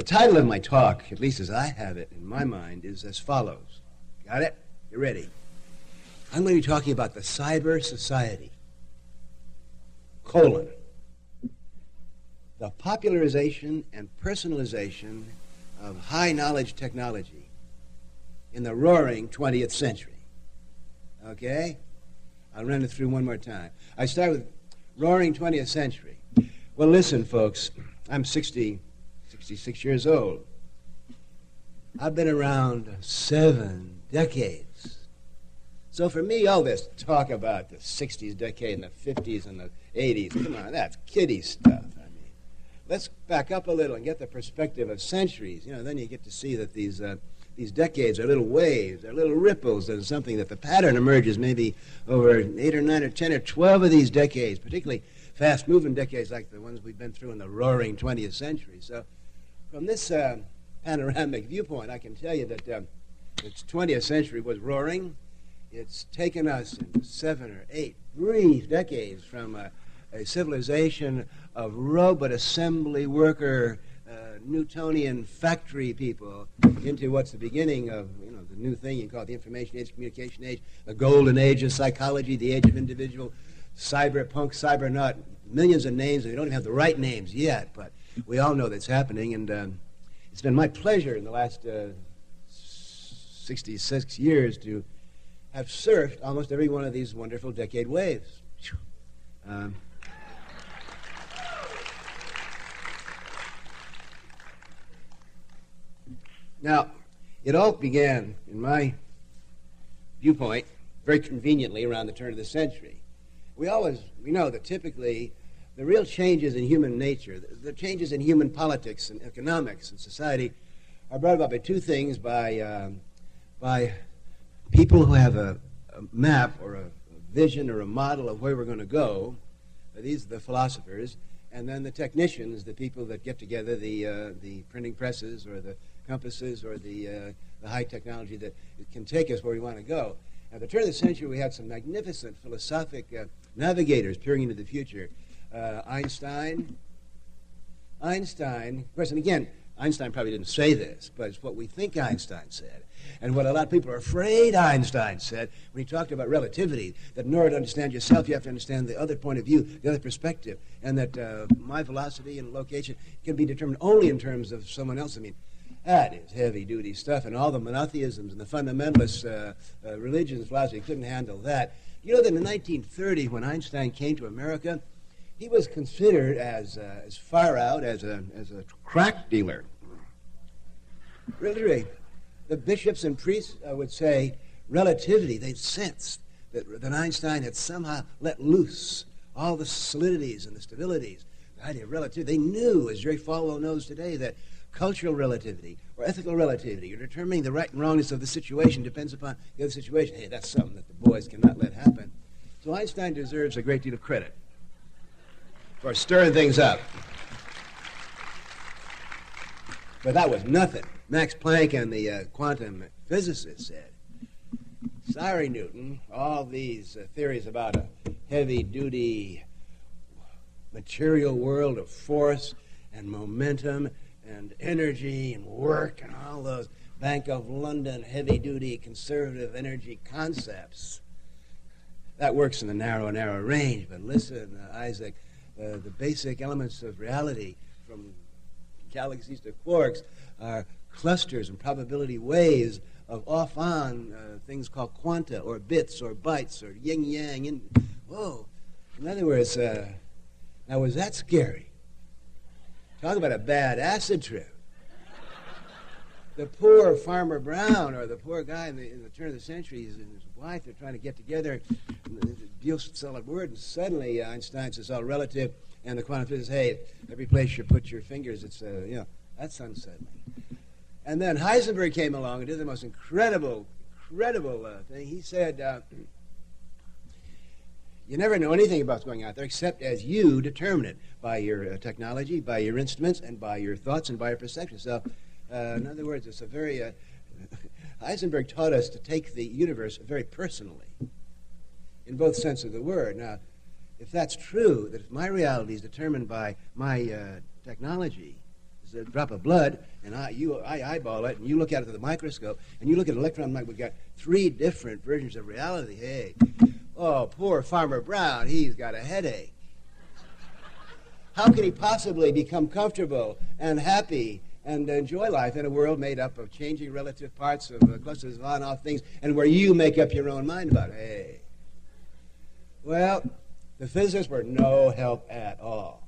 The title of my talk, at least as I have it in my mind, is as follows. Got it? You ready? I'm going to be talking about the cyber society. Colon. The popularization and personalization of high knowledge technology in the roaring 20th century. Okay? I'll run it through one more time. I start with roaring 20th century. Well, listen, folks, I'm 60, 66 years old. I've been around seven decades. So for me, all this talk about the 60s decade and the 50s and the 80s, come on, that's kiddie stuff. I mean, let's back up a little and get the perspective of centuries. You know, then you get to see that these uh, these decades are little waves, they're little ripples. and something that the pattern emerges maybe over eight or nine or ten or twelve of these decades, particularly fast moving decades like the ones we've been through in the roaring 20th century. So, from this uh, panoramic viewpoint, I can tell you that uh, the 20th century was roaring. It's taken us seven or eight brief decades from a, a civilization of robot assembly worker Newtonian factory people into what's the beginning of you know the new thing you call it the information age, communication age, the golden age of psychology, the age of individual, cyberpunk, cybernaut, millions of names, we don't even have the right names yet, but we all know that's happening, and um, it's been my pleasure in the last uh, 66 years to have surfed almost every one of these wonderful decade waves. Um, Now, it all began, in my viewpoint, very conveniently around the turn of the century. We always, we know that typically the real changes in human nature, the, changes in human politics and economics and society are brought about by two things by, um, by people who have a, a map or a, a, vision or a model of where we're going to go. These are the philosophers. And then the technicians, the people that get together, the, uh, the printing presses or the compasses or the, uh, the high technology that can take us where we want to go. At the turn of the century, we had some magnificent philosophic uh, navigators peering into the future. Uh, Einstein, Einstein, of course, and again, Einstein probably didn't say this, but it's what we think Einstein said. And what a lot of people are afraid Einstein said when he talked about relativity, that in order to understand yourself, you have to understand the other point of view, the other perspective, and that uh, my velocity and location can be determined only in terms of someone else. I mean, that is heavy duty stuff, and all the monotheisms and the fundamentalist uh, uh, religions, philosophy couldn't handle that. You know that in 1930, when Einstein came to America, he was considered as, uh, as far out as a, as a crack dealer. Really, the bishops and priests uh, would say relativity, they sensed that, that Einstein had somehow let loose all the solidities and the stabilities, the idea of relativity. They knew, as Jerry Falwell knows today, that cultural relativity or ethical relativity or determining the right and wrongness of the situation depends upon the other situation. Hey, that's something that the boys cannot let happen. So Einstein deserves a great deal of credit for stirring things up. But that was nothing. Max Planck and the uh, quantum physicists said, sorry, Newton, all these uh, theories about a heavy duty material world of force and momentum and energy and work and all those Bank of London heavy duty conservative energy concepts. That works in the narrow, narrow range. But listen, uh, Isaac, uh, the basic elements of reality from galaxies to quarks are clusters and probability waves of off on uh, things called quanta or bits or bytes or yin yang. In, whoa. In other words, uh, now was that scary? Talk about a bad acid trip. The poor Farmer Brown or the poor guy in the, in the turn of the century and his wife, they're trying to get together, deal solid word, and suddenly Einstein says, all relative, and the quantum physicist, hey, every place you put your fingers, it's, uh, you know, that's unsettling. And then Heisenberg came along and did the most incredible, incredible uh, thing. He said, uh, you never know anything about what's going on there except as you determine it by your uh, technology, by your instruments, and by your thoughts and by your perception. So, uh, in other words, it's a very. Uh, Heisenberg taught us to take the universe very personally, in both sense of the word. Now, if that's true, that if my reality is determined by my uh, technology, a drop of blood, and I, you, I eyeball it, and you look at it through the microscope, and you look at an electron microscope. We've got three different versions of reality. Hey, oh, poor Farmer Brown, he's got a headache. How can he possibly become comfortable and happy and enjoy life in a world made up of changing relative parts of uh, clusters of on-off things, and where you make up your own mind about it? Hey. Well, the physicists were no help at all.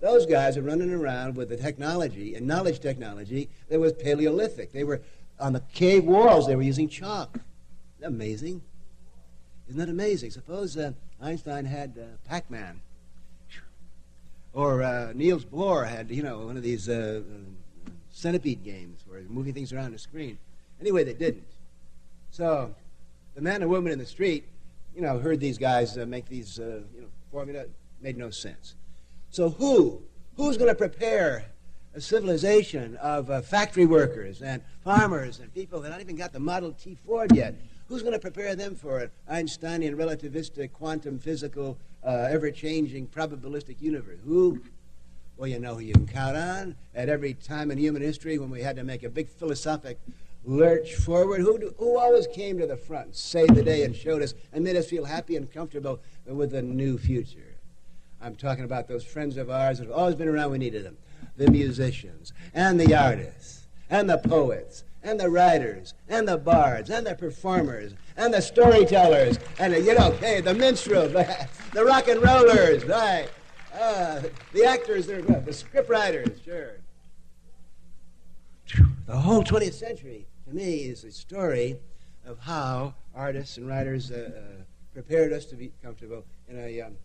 Those guys are running around with the technology and knowledge technology that was Paleolithic. They were on the cave walls, they were using chalk. Isn't amazing? Isn't that amazing? Suppose uh, Einstein had uh, Pac Man. Or uh, Niels Bohr had, you know, one of these uh, uh, centipede games where he's moving things around the screen. Anyway, they didn't. So the man and woman in the street, you know, heard these guys uh, make these, you know, formula. Made no sense. So who? Who's going to prepare a civilization of uh, factory workers and farmers and people that haven't even got the Model T Ford yet? Who's going to prepare them for an Einsteinian, relativistic, quantum physical, uh, ever-changing, probabilistic universe? Who? Well, you know who you can count on. At every time in human history when we had to make a big philosophic lurch forward, who, do, who always came to the front, saved the day, and showed us and made us feel happy and comfortable with a new future? I'm talking about those friends of ours that have always been around. We needed them. The musicians and the artists and the poets and the writers and the bards and the performers and the storytellers and the, you know, hey, the minstrels, the rock and rollers, right? Uh, the actors, the script writers, sure. The whole 20th century, to me, is a story of how artists and writers uh, uh, prepared us to be comfortable in a um,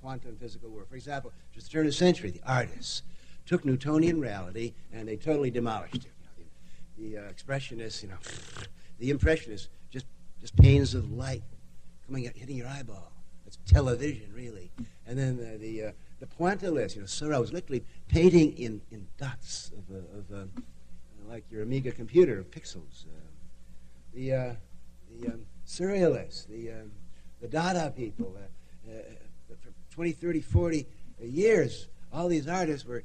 quantum physical world. For example, just the turn of the century, the artists took Newtonian reality and they totally demolished it. The, uh, expressionists, you know, the impressionists, just just panes of light coming at, hitting your eyeball. That's television, really. And then the the, uh, the pointillists, you know, Seurat was literally painting in, in dots of, uh, of uh, like your Amiga computer, pixels. Uh, the uh, the um, surrealists, the um, the Dada people. Uh, 20, 30, 40 years, all these artists were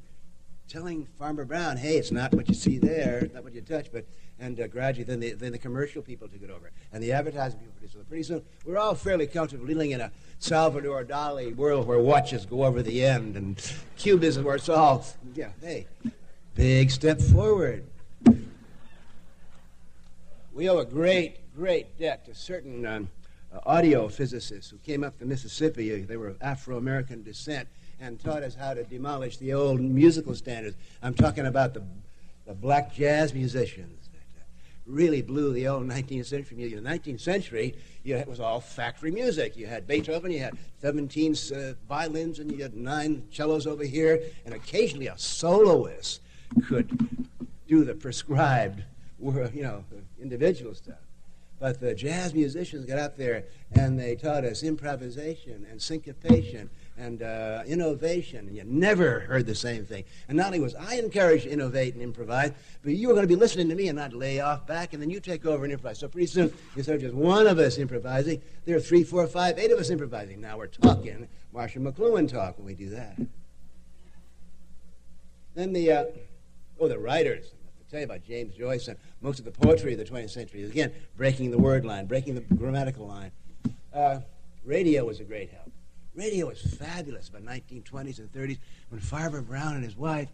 telling Farmer Brown, hey, it's not what you see there, it's not what you touch, but and uh, gradually then the, then the commercial people took it over, and the advertising people took it. Pretty soon, we're all fairly comfortable living in a Salvador Dali world where watches go over the end, and cubism where it's all, yeah, hey, big step forward. We owe a great, great debt to certain um, uh, audio physicists who came up the Mississippi. They were of Afro American descent and taught us how to demolish the old musical standards. I'm talking about the, the black jazz musicians that uh, really blew the old 19th century music. In the 19th century, you, it was all factory music. You had Beethoven, you had 17 uh, violins, and you had nine cellos over here, and occasionally a soloist could do the prescribed, you know, individual stuff. But the jazz musicians got up there and they taught us improvisation and syncopation and uh, innovation. And you never heard the same thing. And not only was I encouraged to innovate and improvise, but you were going to be listening to me and not lay off back, and then you take over and improvise. So pretty soon, instead of just one of us improvising, there are three, four, five, eight of us improvising. Now we're talking Marshall McLuhan talk when we do that. Then the, uh, oh, the writers—I tell you about James Joyce and most of the poetry of the 20th century. Again, breaking the word line, breaking the grammatical line. Uh, radio was a great help. Radio was fabulous by 1920s and 30s when Farmer Brown and his wife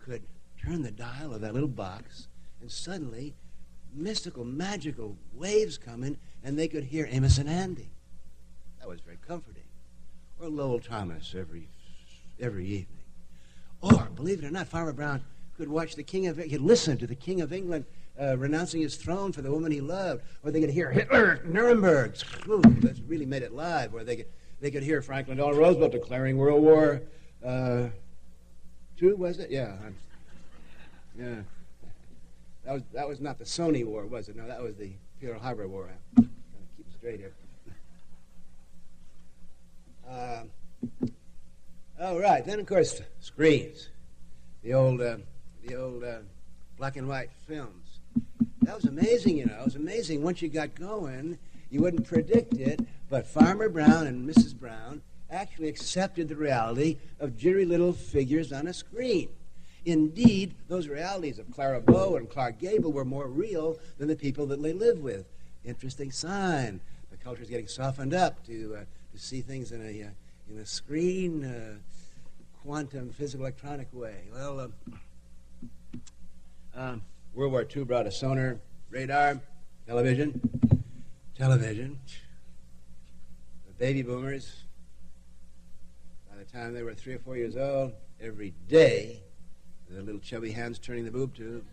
could turn the dial of that little box and suddenly mystical, magical waves come in and they could hear Amos and Andy. That was very comforting. Or Lowell Thomas every, every evening. Or, believe it or not, Farmer Brown could watch the King of he could listen to the King of England uh, renouncing his throne for the woman he loved, or they could hear Hitler Nuremberg. Ooh, really made it live. Or they could they could hear Franklin Delano Roosevelt declaring World War uh. Was it? Yeah, I'm, yeah. That was that was not the Sony War, was it? No, that was the Pearl Harbor War. I'm keep straight here. Uh, all right. Then of course screens. The old. Uh, the old uh, black and white films. That was amazing, you know. It was amazing. Once you got going, you wouldn't predict it, but Farmer Brown and Mrs. Brown actually accepted the reality of jittery little figures on a screen. Indeed, those realities of Clara Bow and Clark Gable were more real than the people that they lived with. Interesting sign. The culture is getting softened up to, uh, to see things in a, uh, in a screen, uh, quantum, physical, electronic way. Well, um, um, World War II brought a sonar, radar, television, television. The baby boomers, by the time they were three or four years old, every day, the little chubby hands turning the boob tube.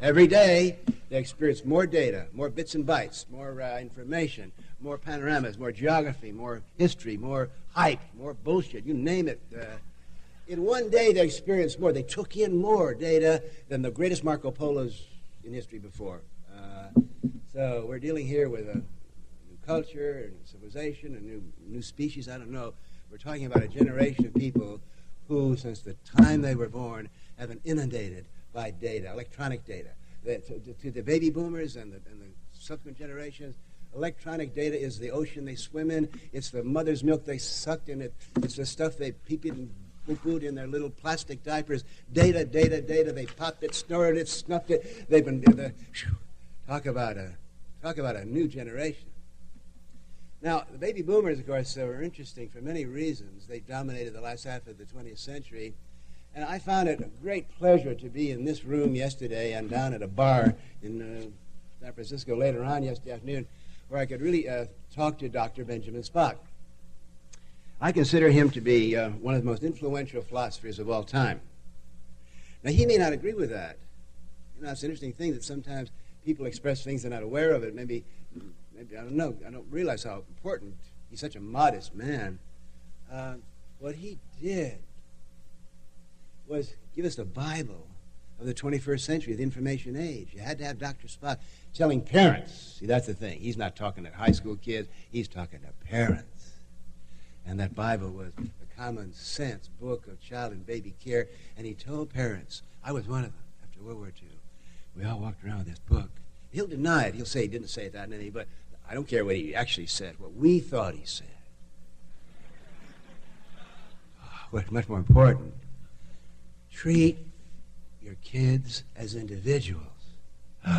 Every day, they experience more data, more bits and bytes, more uh, information, more panoramas, more geography, more history, more hype, more bullshit, you name it. Uh, in one day, they experienced more. They took in more data than the greatest Marco Polos in history before. Uh, so we're dealing here with a new culture, a new civilization, a new, new species, I don't know. We're talking about a generation of people who, since the time they were born, have been inundated by data, electronic data. That, to, to, the baby boomers and the, and the subsequent generations, electronic data is the ocean they swim in. It's the mother's milk they sucked in. It, it's the stuff they peep in poo-pooed in their little plastic diapers. Data, data, data. They popped it, snorted it, snuffed it. They've been the, talk about a talk about a new generation. Now, the baby boomers, of course, were interesting for many reasons. They dominated the last half of the 20th century. And I found it a great pleasure to be in this room yesterday and down at a bar in uh, San Francisco later on yesterday afternoon where I could really uh, talk to Dr. Benjamin Spock. I consider him to be uh, one of the most influential philosophers of all time. Now, he may not agree with that. You know, it's an interesting thing that sometimes people express things they're not aware of it. Maybe, maybe I don't know. I don't realize how important. He's such a modest man. Uh, what he did was give us the Bible of the 21st century, the information age. You had to have Dr. Spock telling parents. See, that's the thing. He's not talking to high school kids. He's talking to parents. And that Bible was a common sense book of child and baby care. And he told parents, I was one of them after World War II. We all walked around with this book. He'll deny it. He'll say he didn't say that in any, but I don't care what he actually said, what we thought he said. What's much more important, treat your kids as individuals.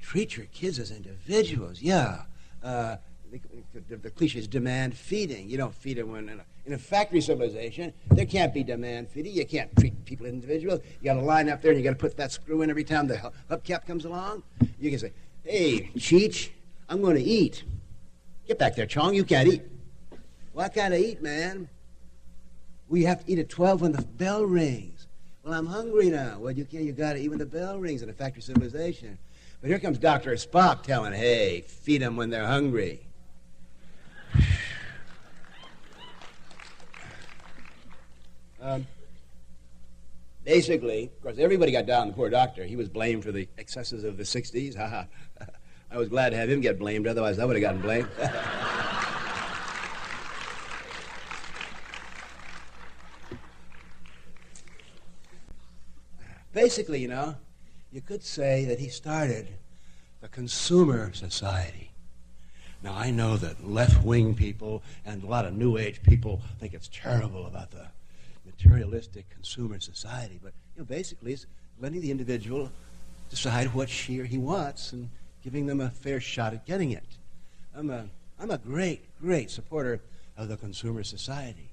treat your kids as individuals. Yeah. Uh, the, the, cliche is demand feeding. You don't feed when in a, in a, factory civilization. There can't be demand feeding. You can't treat people as individuals. You got to line up there and you got to put that screw in every time the hubcap comes along. You can say, "Hey, Cheech, I'm going to eat. Get back there, Chong. You can't eat. I gotta eat, man. We have to eat at 12 when the bell rings. Well, I'm hungry now. Well, you can't. You got to eat when the bell rings in a factory civilization. But here comes Dr. Spock telling, hey, feed them when they're hungry. Um, basically, of course, everybody got down the poor doctor. He was blamed for the excesses of the 60s. I was glad to have him get blamed, otherwise, I would have gotten blamed. Basically, you know, you could say that he started the consumer society. Now, I know that left wing people and a lot of New Age people think it's terrible about the materialistic consumer society, but you know, basically, it's letting the individual decide what she or he wants and giving them a fair shot at getting it. I'm a, I'm a great, great supporter of the consumer society.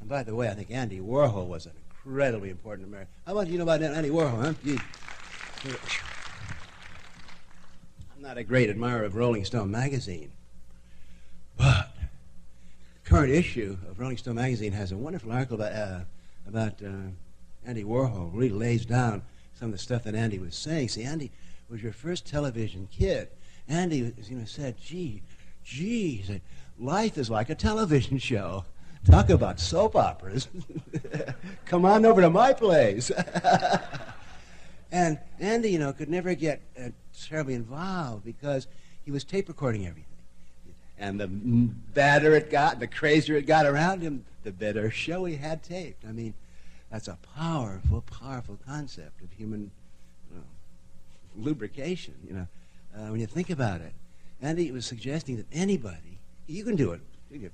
And by the way, I think Andy Warhol was an incredibly important American. How do you know about Andy Warhol, huh? Gee. I'm not a great admirer of Rolling Stone magazine, but current issue of Rolling Stone magazine has a wonderful article about, uh, about uh, Andy Warhol. Really lays down some of the stuff that Andy was saying. See, Andy was your first television kid. Andy you know, said, gee, gee, said, life is like a television show. Talk about soap operas. Come on over to my place. and Andy, you know, could never get uh, terribly involved because he was tape recording everything. And the badder it got, the crazier it got around him, the better show he had taped. I mean, that's a powerful, powerful concept of human you know, lubrication, you know, uh, when you think about it. Andy was suggesting that anybody, you can do it, you get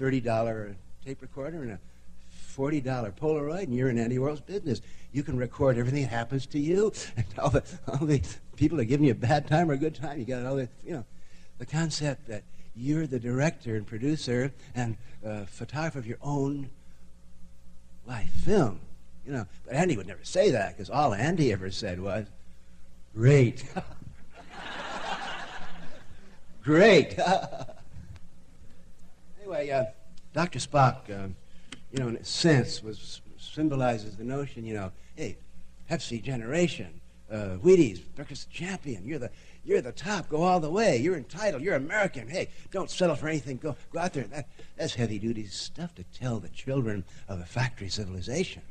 $30 tape recorder and a $40 Polaroid, and you're in Andy Warhol's business. You can record everything that happens to you, and all the, all the people are giving you a bad time or a good time. You got all the, you know, the concept that you're the director and producer and uh, photographer of your own life film. You know, but Andy would never say that because all Andy ever said was, "Great, great." anyway, uh, Dr. Spock, um, you know, in a sense, was symbolizes the notion. You know, hey, Pepsi generation, uh, Wheaties, breakfast champion. You're the you're the top. Go all the way. You're entitled. You're American. Hey, don't settle for anything. Go go out there. That, that's heavy duty stuff to tell the children of a factory civilization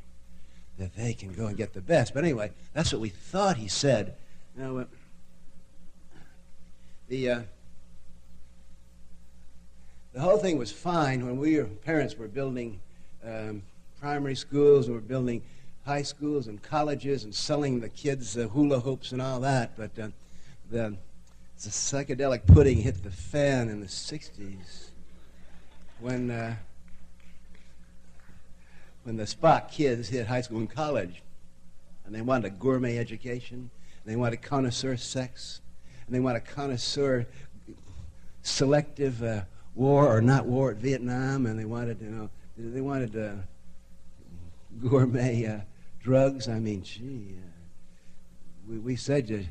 that they can go and get the best. But anyway, that's what we thought he said. Now, uh, the uh, the whole thing was fine when we parents were building um, primary schools and were building high schools and colleges and selling the kids uh, hula hoops and all that. But uh, the, the psychedelic pudding hit the fan in the 60s when, uh, when the Spock kids hit high school and college. And they wanted a gourmet education, and they wanted connoisseur sex, and they wanted connoisseur selective uh, war or not war at Vietnam, and they wanted, you know, they wanted uh, gourmet uh, drugs. I mean, gee, uh, we, we said you,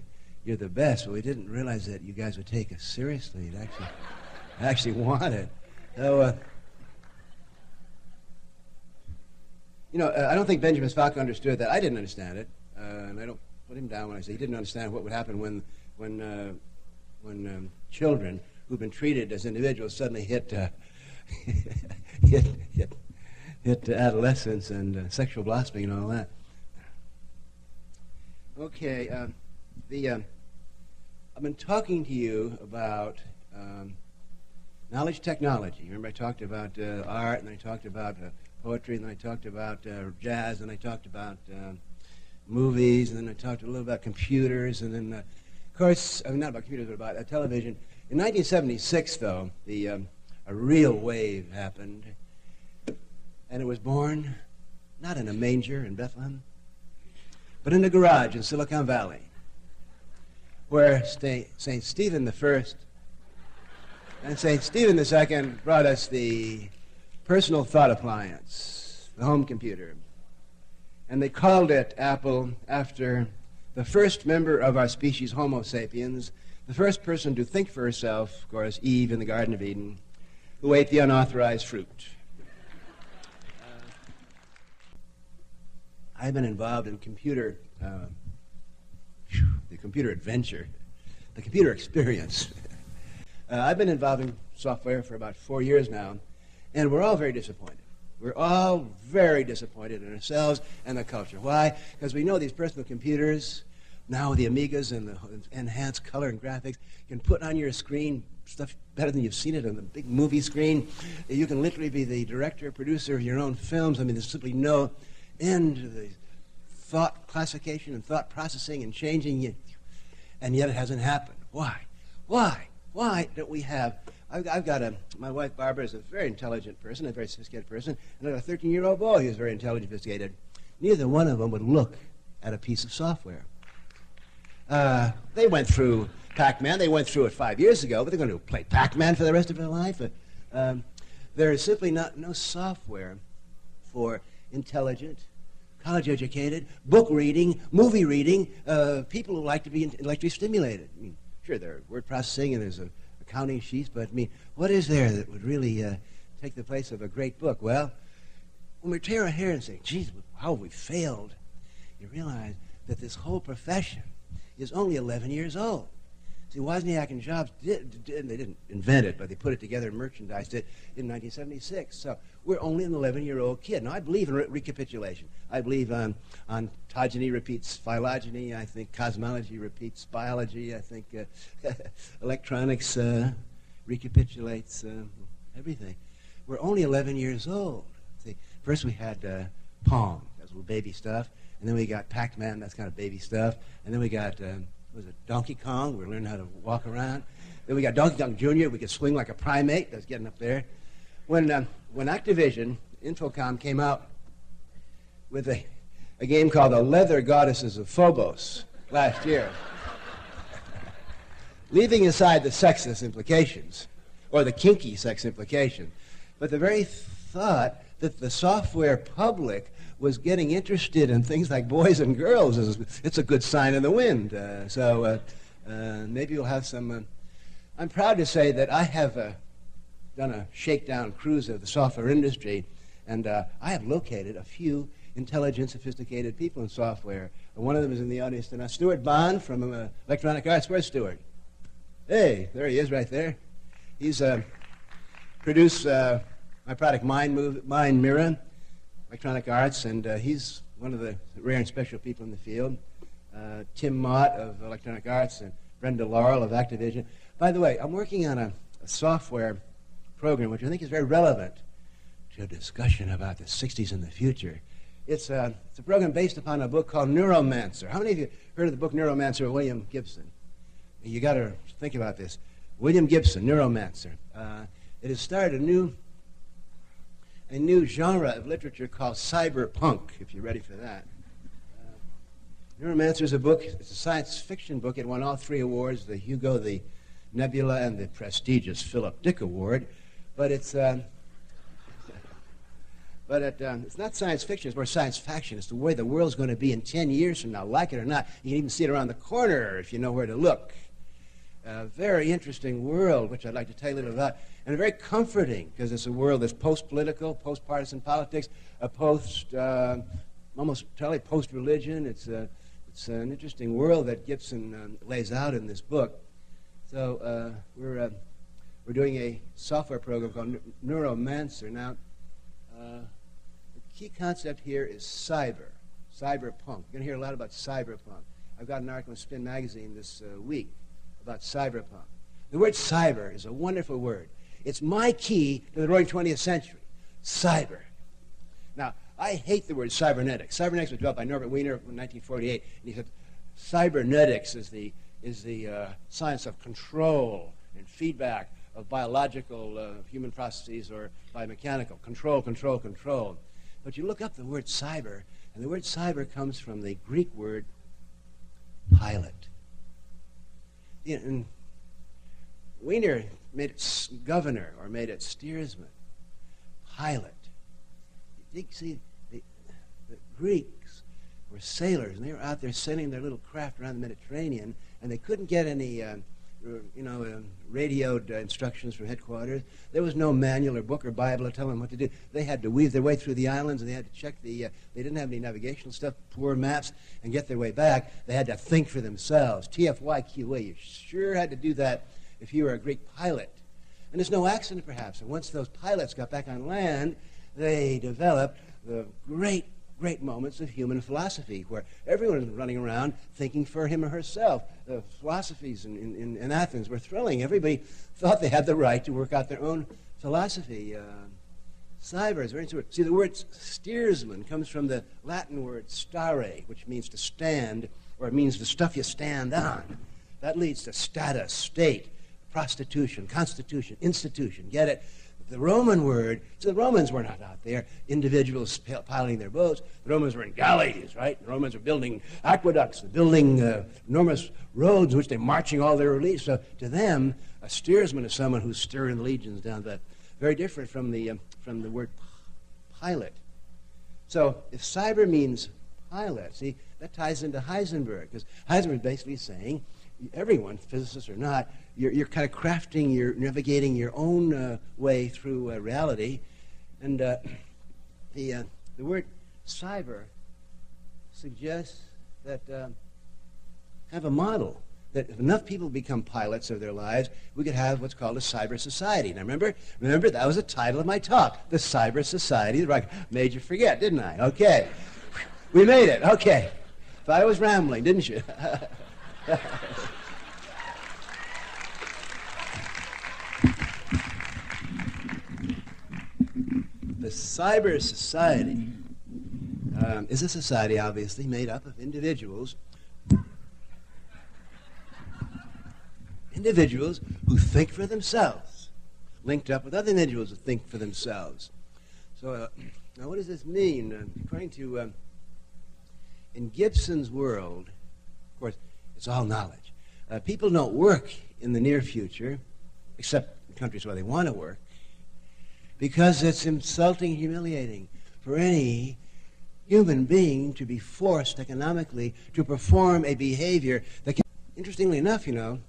you're the best, but we didn't realize that you guys would take us seriously and actually, actually want it. So, uh, you know, uh, I don't think Benjamin Spock understood that. I didn't understand it, uh, and I don't put him down when I say he didn't understand what would happen when, when, uh, when um, children who've been treated as individuals suddenly hit, uh, hit, hit, hit adolescence and uh, sexual blossoming and all that. Okay, uh, the uh, I've been talking to you about um, knowledge technology. Remember, I talked about uh, art, and I talked about uh, poetry, and I talked about uh, jazz, and I talked about um, movies, and then I talked a little about computers, and then, of course, I mean, not about computers, but about television. In 1976, though, the, um, a real wave happened, and it was born not in a manger in Bethlehem, but in a garage in Silicon Valley, where St. Stephen the First and St. Stephen the Second brought us the personal thought appliance, the home computer. And they called it Apple after the first member of our species, Homo sapiens, the first person to think for herself, of course, Eve in the Garden of Eden, who ate the unauthorized fruit. Uh, I've been involved in computer, uh, computer adventure, the computer experience. uh, I've been involved in software for about four years now, and we're all very disappointed. We're all very disappointed in ourselves and the culture. Why? Because we know these personal computers now the Amigas and the enhanced color and graphics can put on your screen stuff better than you've seen it on the big movie screen. You can literally be the director, producer of your own films. I mean, there's simply no end to the thought classification and thought processing and changing it. And yet it hasn't happened. Why? Why? Why don't we have? I've, I've got a, my wife Barbara is a very intelligent person, a very sophisticated person, and I've got a 13 year old boy who's very intelligent, sophisticated. Neither one of them would look at a piece of software. Uh, they went through Pac-Man. They went through it five years ago, but they're going to play Pac-Man for the rest of their life. But, um, there is simply not no software for intelligent, college-educated, book reading, movie reading, uh, people who like to be intellectually stimulated. I mean, sure, there's word processing and there's a accounting sheets, but I mean, what is there that would really uh, take the place of a great book? Well, when we tear our hair and say, "Geez, how we failed," you realize that this whole profession is only 11 years old. See, Wozniak and Jobs did, did, they didn't invent it, but they put it together and merchandised it in 1976. So we're only an 11-year-old kid. Now, I believe in re- recapitulation. I believe um, ontogeny repeats phylogeny. I think cosmology repeats biology. I think uh, electronics uh, recapitulates uh, everything. We're only 11 years old. See, first we had uh, Pong. That was little baby stuff. And then we got Pac-Man, that's kind of baby stuff. And then we got, um, was it Donkey Kong? We learned how to walk around. Then we got Donkey Kong Jr., we could swing like a primate. That's getting up there. when, uh, when Activision, Infocom, came out with a, a game called The Leather Goddesses of Phobos last year, leaving aside the sexist implications, or the kinky sex implication, but the very thought that the software public was getting interested in things like boys and girls it's a good sign in the wind. Uh, so uh, uh, maybe you'll have some. Uh, I'm proud to say that I have uh, done a shakedown cruise of the software industry, and uh, I have located a few intelligent, sophisticated people in software. One of them is in the audience tonight. Stuart Bond from Electronic Arts. Where's Stuart? Hey, there he is right there. He's produced my product, Mind, Move, Mind Mirror, Electronic Arts, and uh, he's one of the rare and special people in the field. Uh, Tim Mott of Electronic Arts and Brenda Laurel of Activision. By the way, I'm working on a, a software program which I think is very relevant to a discussion about the 60s and the future. It's a, it's a program based upon a book called Neuromancer. How many of you heard of the book Neuromancer of William Gibson? You got to think about this. William Gibson, Neuromancer. Uh, it has started a new a new genre of literature called cyberpunk, if you're ready for that. Uh, Neuromancer is a book, it's a science fiction book. It won all three awards the Hugo, the Nebula, and the prestigious Philip Dick Award. But it's. Uh, but it, um, it's not science fiction, it's more science faction. It's the way the world's going to be in 10 years from now, like it or not. You can even see it around the corner if you know where to look. A very interesting world, which I'd like to tell you a little about and very comforting because it's a world that's post-political, post-partisan politics, a post, uh, almost totally post-religion. It's, a, it's an interesting world that Gibson um, lays out in this book. So uh, we're, uh, we're doing a software program called Neuromancer. Now, uh, the key concept here is cyber, cyberpunk. You're going to hear a lot about cyberpunk. I've got an article in Spin Magazine this uh, week about cyberpunk. The word cyber is a wonderful word. It's my key to the roaring 20th century cyber. Now, I hate the word cybernetics. Cybernetics was developed by Norbert Wiener in 1948, and he said cybernetics is the, is the uh, science of control and feedback of biological uh, human processes or biomechanical. Control, control, control. But you look up the word cyber, and the word cyber comes from the Greek word pilot. In, Wiener made it governor or made it steersman, pilot. You see, the, the Greeks were sailors, and they were out there sailing their little craft around the Mediterranean, and they couldn't get any, uh, you know, uh, radioed uh, instructions from headquarters. There was no manual or book or Bible to tell them what to do. They had to weave their way through the islands, and they had to check the. Uh, they didn't have any navigational stuff, poor maps, and get their way back. They had to think for themselves. TFYQA. You sure had to do that if you were a Greek pilot. And it's no accident, perhaps. And once those pilots got back on land, they developed the great, great moments of human philosophy, where everyone was running around thinking for him or herself. The philosophies in, in, in Athens were thrilling. Everybody thought they had the right to work out their own philosophy. Uh, cyber is very interesting. See, the word steersman comes from the Latin word stare, which means to stand, or it means the stuff you stand on. That leads to status, state prostitution, constitution, institution. Get it? The Roman word, so the Romans were not out there, individuals piloting their boats. The Romans were in galleys, right? The Romans were building aqueducts, building uh, enormous roads, which they're marching all their relief. So to them, a steersman is someone who's steering the legions down that. Very different from the, um, from the word pilot. So if cyber means pilot, see, that ties into Heisenberg, because Heisenberg is basically saying everyone, physicists or not, you're, you're kind of crafting, you're navigating your own uh, way through uh, reality. And uh, the, uh, the word cyber suggests that uh, have a model that if enough people become pilots of their lives, we could have what's called a cyber society. Now remember, remember that was the title of my talk, the cyber society. Made you forget, didn't I? Okay, we made it. Okay, thought I was rambling, didn't you? the cyber society um, is a society, obviously, made up of individuals. Individuals who think for themselves, linked up with other individuals who think for themselves. So, uh, now what does this mean? Uh, according to, uh, in Gibson's world, of course, it's all knowledge. Uh, people don't work in the near future, except in countries where they want to work, because it's insulting, humiliating for any human being to be forced economically to perform a behavior that can, interestingly enough, you know,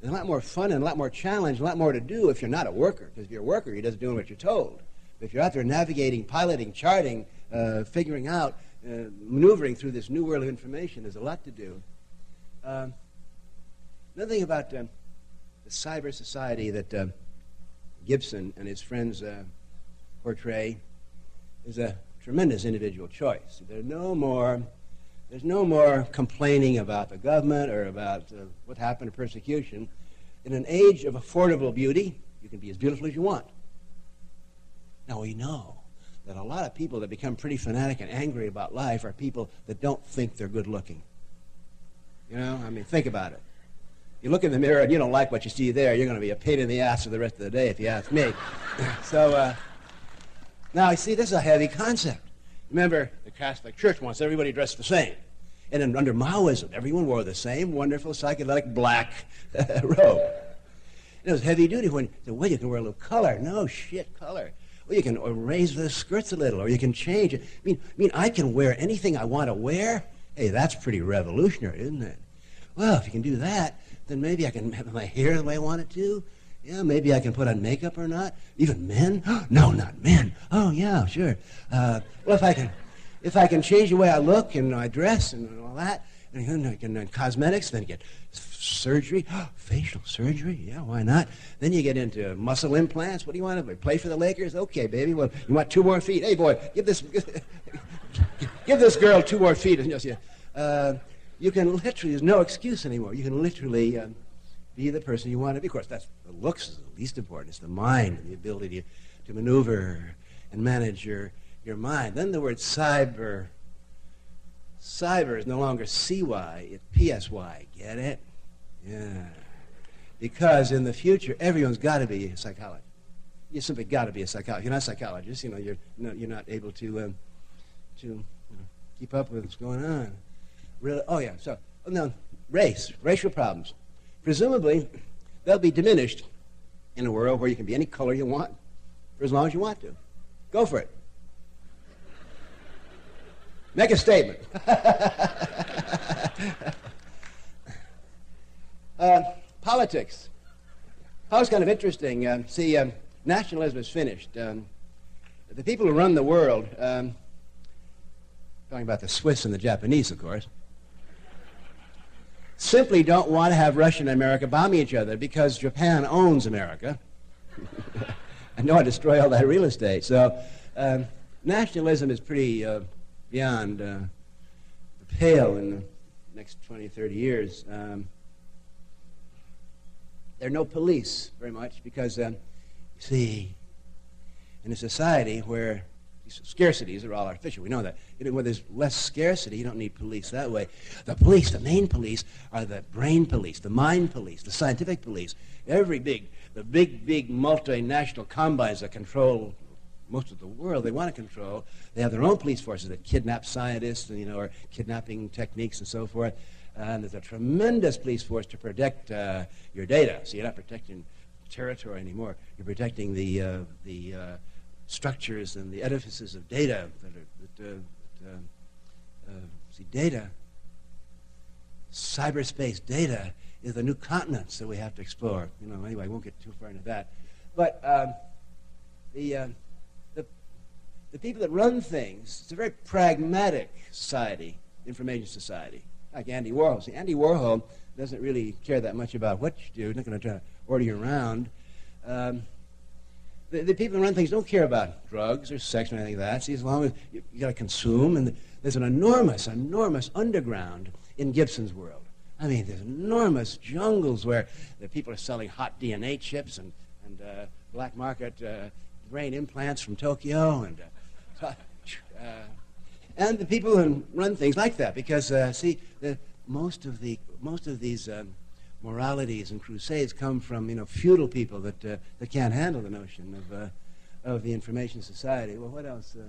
there's a lot more fun and a lot more challenge, a lot more to do if you're not a worker. Because if you're a worker, you're just doing what you're told. But if you're out there navigating, piloting, charting, uh, figuring out, uh, maneuvering through this new world of information, there's a lot to do. Um, another thing about um, the cyber society that uh, Gibson and his friends uh, portray is a tremendous individual choice. There's no more, there's no more complaining about the government or about uh, what happened to persecution. In an age of affordable beauty, you can be as beautiful as you want. Now we know that a lot of people that become pretty fanatic and angry about life are people that don't think they're good looking. You know, I mean, think about it. You look in the mirror and you don't like what you see there, you're going to be a pain in the ass for the rest of the day, if you ask me. so, uh, now, you see, this is a heavy concept. Remember, the Catholic Church wants everybody dressed the same. And then under Maoism, everyone wore the same wonderful psychedelic black robe. It was heavy duty when well, you can wear a little color. No shit, color. Well, you can raise the skirts a little, or you can change it. I mean, I mean, I can wear anything I want to wear. Hey, that's pretty revolutionary, isn't it? Well, if you can do that, then maybe I can have my hair the way I want it to. Yeah, maybe I can put on makeup or not. Even men? no, not men. Oh, yeah, sure. Uh, well, if I can, if I can change the way I look and I dress and all that, and, and, and cosmetics, then get surgery, facial surgery. Yeah, why not? Then you get into muscle implants. What do you want to play for the Lakers? Okay, baby. Well, you want two more feet? Hey, boy, give this, give this girl two more feet. And just, yeah. Uh, you can literally, there's no excuse anymore. You can literally. Um, be the person you want to be. Of course, that's the looks is the least important. It's the mind and the ability to, to maneuver and manage your, your mind. Then the word cyber. Cyber is no longer CY, it's PSY. Get it? Yeah. Because in the future, everyone's got to be a psychologist. You simply got to be a psychologist. You're not a psychologist. You know, you're, no, you're not able to, um, to you know, keep up with what's going on. Really? Oh, yeah. So, now, race, racial problems. Presumably, they'll be diminished in a world where you can be any color you want for as long as you want to. Go for it. Make a statement. uh, politics. Politics kind of interesting. Uh, see, um, nationalism is finished. Um, the people who run the world, um, talking about the Swiss and the Japanese, of course, simply don't want to have Russia and America bomb each other because Japan owns America don't want to destroy all that real estate. So um, nationalism is pretty uh, beyond uh, the pale in the next 20, 30 years. Um, there are no police very much because, um, see, in a society where scarcities are all artificial. We know that. When there's less scarcity, you don't need police that way. The police, the main police, are the brain police, the mind police, the scientific police. Every big, the big, big multinational combines that control most of the world, they want to control. They have their own police forces that kidnap scientists, and, you know, or kidnapping techniques and so forth. And there's a tremendous police force to protect uh, your data. So you're not protecting territory anymore. You're protecting the uh, the uh, structures and the edifices of data that are, that, uh, that, uh, uh, see, data, cyberspace data is the new continents that we have to explore. You know, anyway, I won't get too far into that. But um, the, uh, the, the people that run things, it's a very pragmatic society, information society, like Andy Warhol. See, Andy Warhol doesn't really care that much about what you do. He's not going to try to order you around. Um, the, the, people who run things don't care about drugs or sex or anything like that. See, as long as you, you got to consume, and there's an enormous, enormous underground in Gibson's world. I mean, there's enormous jungles where the people are selling hot DNA chips and, and uh, black market uh, brain implants from Tokyo, and uh, uh and the people who run things like that. Because uh, see, the, most of the most of these um, moralities and crusades come from you know feudal people that uh, that can't handle the notion of uh, of the information society. Well, what else? Uh,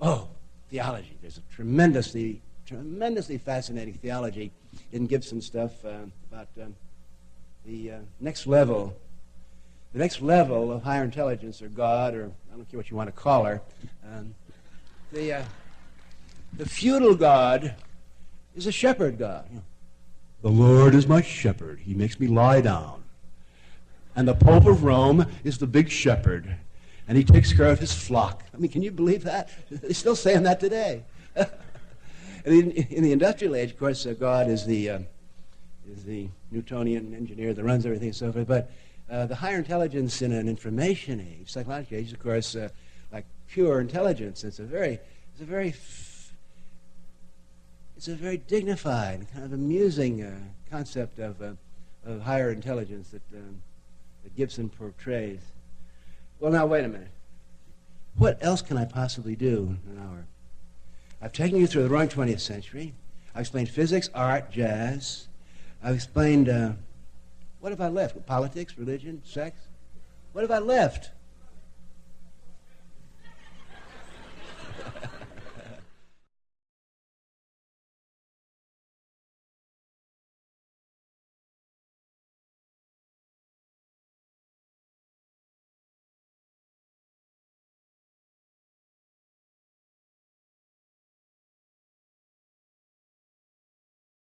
oh, theology. There's a tremendously tremendously fascinating theology in Gibson stuff uh, about um, the uh, next level. The next level of higher intelligence, or God, or I don't care what you want to call her, um, the uh, the feudal God is a shepherd God. You know, the Lord is my shepherd. He makes me lie down. And the Pope of Rome is the big shepherd. And he takes care of his flock. I mean, can you believe that? They're still saying that today. in, in, the industrial age, of course, uh, God is the, uh, is the Newtonian engineer that runs everything and so forth. But uh, the higher intelligence in an information age, psychological age, of course, uh, like pure intelligence. It's a very, it's a very it's a very dignified, kind of amusing uh, concept of, uh, of higher intelligence that, um, that Gibson portrays. Well, now, wait a minute. What else can I possibly do in an hour? I've taken you through the wrong 20th century. I've explained physics, art, jazz. I've explained, uh, what have I left? Politics, religion, sex? What have I left?